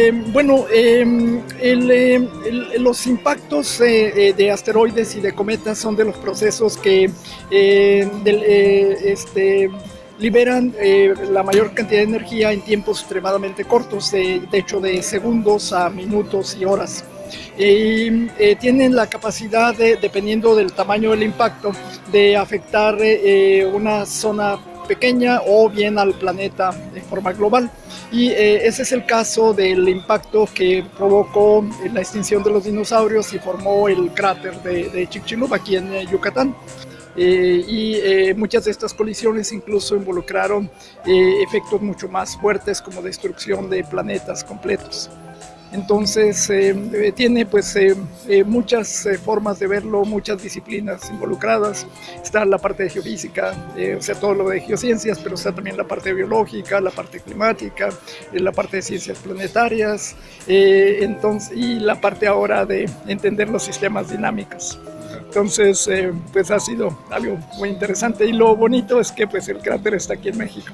Eh, bueno, em, eh, los impactos eh, de asteroides y de cometas son de los procesos que este, liberan la mayor cantidad de energía en tiempos extremadamente cortos, de, hecho de segundos a minutos y horas. Y tienen la capacidad, de, dependiendo del tamaño del impacto, de afectar una zona pequeña o bien al planeta de forma global. Y eh, ese es el caso del impacto que provocó la extinción de los dinosaurios y formó el cráter de, de Chicxulub aquí en eh, Yucatán. Eh, y muchas de estas colisiones incluso involucraron efectos mucho más fuertes como destrucción de planetas completos. Entonces eh, eh, tiene pues eh, muchas formas de verlo, muchas disciplinas involucradas. Está la parte de geofísica, o sea, todo lo de geociencias, pero está también la parte biológica, la parte climática, la parte de ciencias planetarias, entonces, y la parte ahora de entender los sistemas dinámicos. Entonces, pues ha sido algo muy interesante y lo bonito es que pues el cráter está aquí en México.